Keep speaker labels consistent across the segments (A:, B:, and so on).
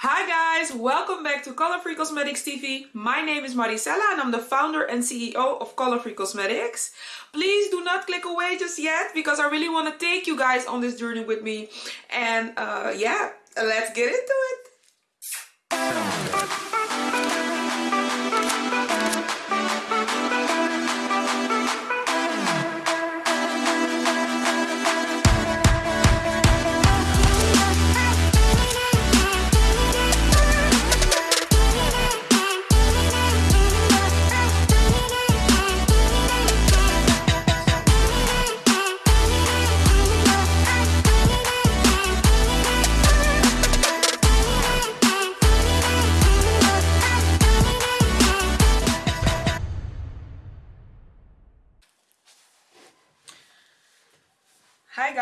A: Hi guys, welcome back to Color Free Cosmetics TV. My name is Maricela and I'm the founder and CEO of Color Free Cosmetics. Please do not click away just yet because I really want to take you guys on this journey with me. And uh, yeah, let's get into it.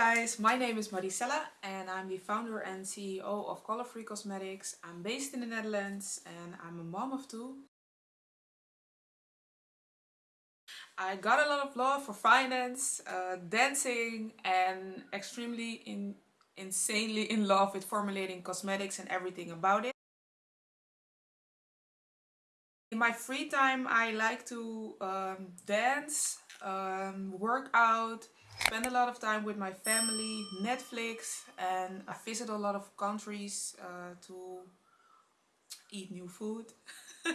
A: Guys, my name is Maricela and I'm the founder and CEO of Color Free Cosmetics. I'm based in the Netherlands and I'm a mom of two. I got a lot of love for finance, uh, dancing and extremely in, insanely in love with formulating cosmetics and everything about it. In my free time I like to um, dance, um, work out, spend a lot of time with my family, Netflix, and I visit a lot of countries uh, to eat new food.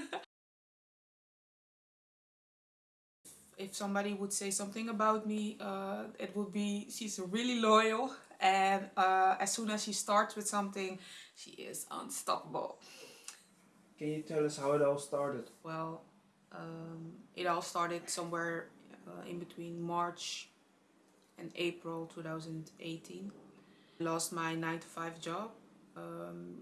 A: if somebody would say something about me, uh, it would be she's really loyal and uh, as soon as she starts with something, she is unstoppable.
B: Can you tell us how it all started?
A: Well, um, it all started somewhere uh, in between March in April 2018. Lost my 9 to 5 job. Um,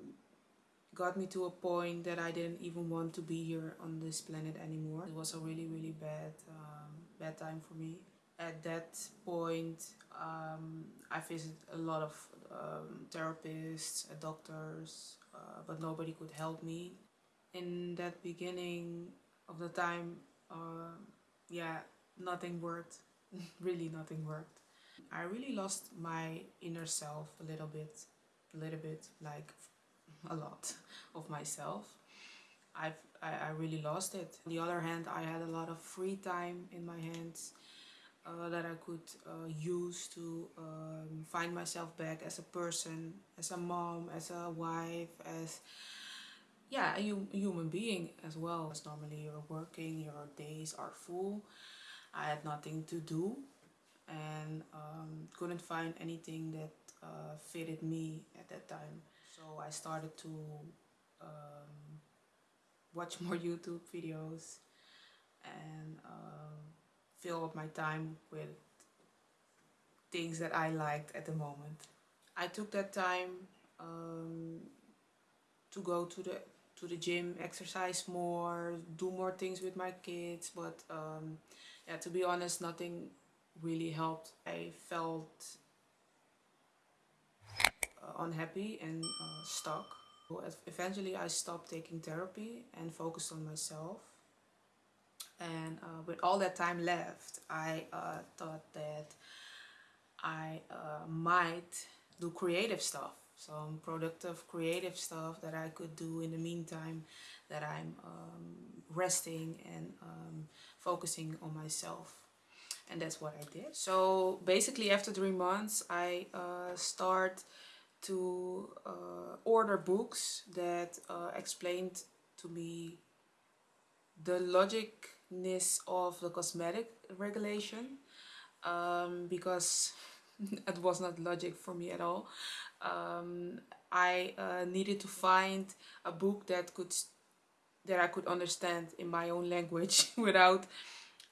A: got me to a point that I didn't even want to be here on this planet anymore. It was a really really bad um, bad time for me. At that point um, I visited a lot of um, therapists, doctors, uh, but nobody could help me. In that beginning of the time, uh, yeah, nothing worked. really nothing worked. I really lost my inner self a little bit, a little bit, like a lot of myself. I've, I, I really lost it. On the other hand, I had a lot of free time in my hands uh, that I could uh, use to um, find myself back as a person, as a mom, as a wife, as yeah, a, human being as well. As normally you're working, your days are full. I had nothing to do and um, couldn't find anything that uh, fitted me at that time. So I started to um, watch more YouTube videos and uh, fill up my time with things that I liked at the moment. I took that time um, to go to the to the gym, exercise more, do more things with my kids. But um, yeah, to be honest, nothing really helped. I felt uh, unhappy and uh, stuck. Eventually I stopped taking therapy and focused on myself. And uh, with all that time left, I uh, thought that I uh, might do creative stuff. Some productive creative stuff that I could do in the meantime that I'm um, resting and um, focusing on myself and that's what I did. So basically after three months I uh, start to uh, order books that uh, explained to me the logicness of the cosmetic regulation um, because it was not logic for me at all. Um, I uh, needed to find a book that could that I could understand in my own language without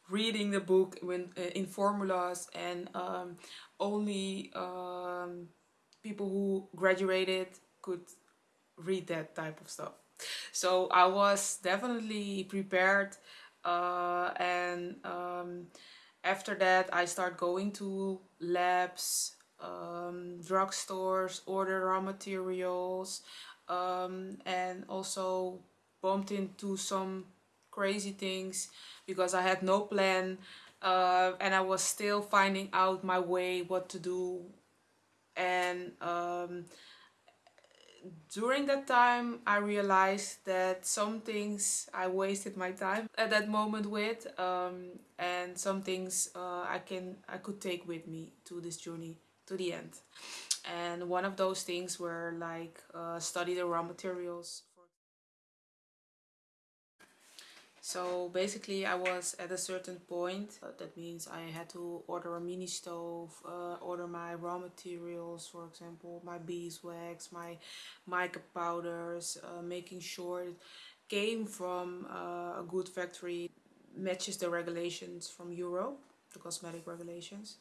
A: reading the book when uh, in formulas and um, only um, people who graduated could read that type of stuff. So I was definitely prepared uh, and um, after that I start going to labs um, drugstores order raw materials um, and also bumped into some crazy things because I had no plan uh, and I was still finding out my way what to do. And um, during that time I realized that some things I wasted my time at that moment with um, and some things uh, I can I could take with me to this journey to the end. And one of those things were like uh, study the raw materials So basically I was at a certain point, uh, that means I had to order a mini stove, uh, order my raw materials, for example, my beeswax, my mica powders, uh, making sure it came from uh, a good factory, matches the regulations from Europe, the cosmetic regulations.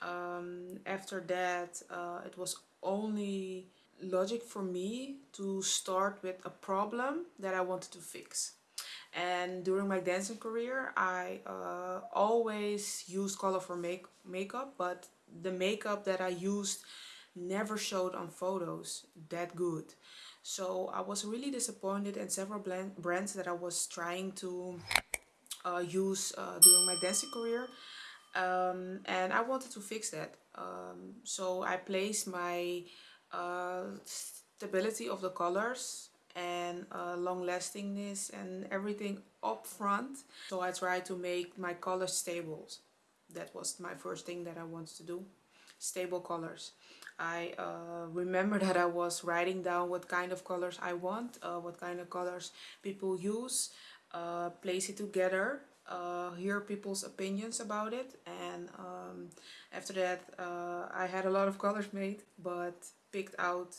A: Um, after that uh, it was only logic for me to start with a problem that I wanted to fix and during my dancing career I uh, always used colorful make makeup but the makeup that I used never showed on photos that good. So I was really disappointed in several brands that I was trying to uh, use uh, during my dancing career um, and I wanted to fix that. Um, so I placed my uh, stability of the colors and uh, long lastingness and everything up front. So I try to make my colors stable. That was my first thing that I wanted to do. Stable colors. I uh, remember that I was writing down what kind of colors I want, uh, what kind of colors people use, uh, place it together, uh, hear people's opinions about it and um, after that uh, I had a lot of colors made but picked out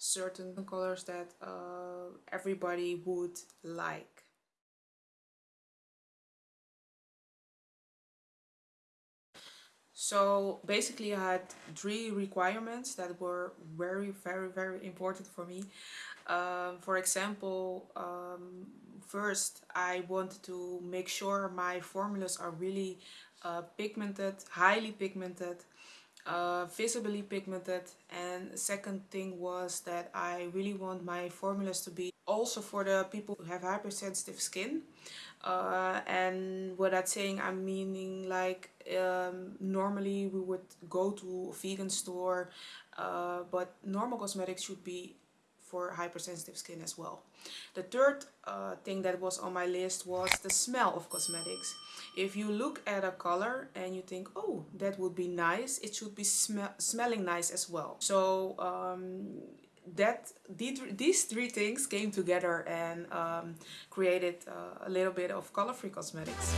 A: certain colors that uh, everybody would like. So basically I had three requirements that were very, very, very important for me. Um, for example, um, first I wanted to make sure my formulas are really uh, pigmented, highly pigmented, uh, visibly pigmented. And second thing was that I really want my formulas to be also for the people who have hypersensitive skin. Uh, and what I'm saying I'm meaning like um, normally we would go to a vegan store uh, but normal cosmetics should be for hypersensitive skin as well. The third uh, thing that was on my list was the smell of cosmetics. If you look at a color and you think, oh, that would be nice, it should be sm smelling nice as well. So um, that these three things came together and um, created uh, a little bit of color-free cosmetics.